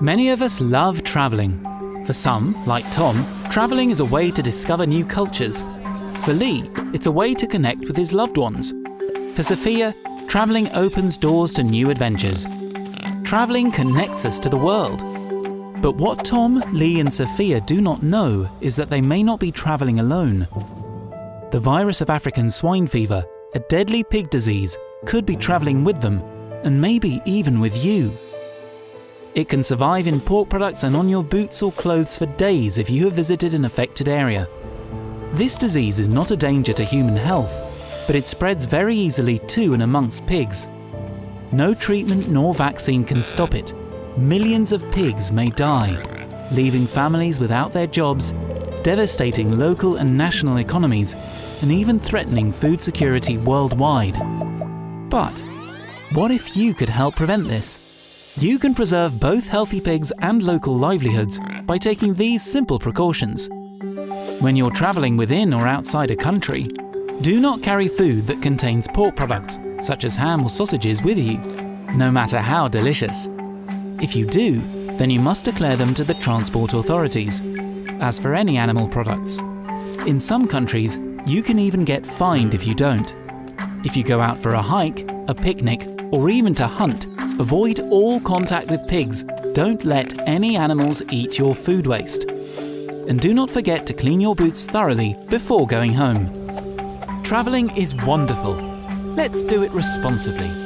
Many of us love travelling. For some, like Tom, travelling is a way to discover new cultures. For Lee, it's a way to connect with his loved ones. For Sophia, travelling opens doors to new adventures. Travelling connects us to the world. But what Tom, Lee, and Sophia do not know is that they may not be travelling alone. The virus of African swine fever, a deadly pig disease, could be travelling with them, and maybe even with you. It can survive in pork products and on your boots or clothes for days if you have visited an affected area. This disease is not a danger to human health, but it spreads very easily to and amongst pigs. No treatment nor vaccine can stop it. Millions of pigs may die, leaving families without their jobs, devastating local and national economies, and even threatening food security worldwide. But what if you could help prevent this? You can preserve both healthy pigs and local livelihoods by taking these simple precautions. When you're travelling within or outside a country, do not carry food that contains pork products, such as ham or sausages, with you, no matter how delicious. If you do, then you must declare them to the transport authorities. As for any animal products, in some countries, you can even get fined if you don't. If you go out for a hike, a picnic, or even to hunt, avoid all contact with pigs. Don't let any animals eat your food waste. And do not forget to clean your boots thoroughly before going home. Travelling is wonderful. Let's do it responsibly.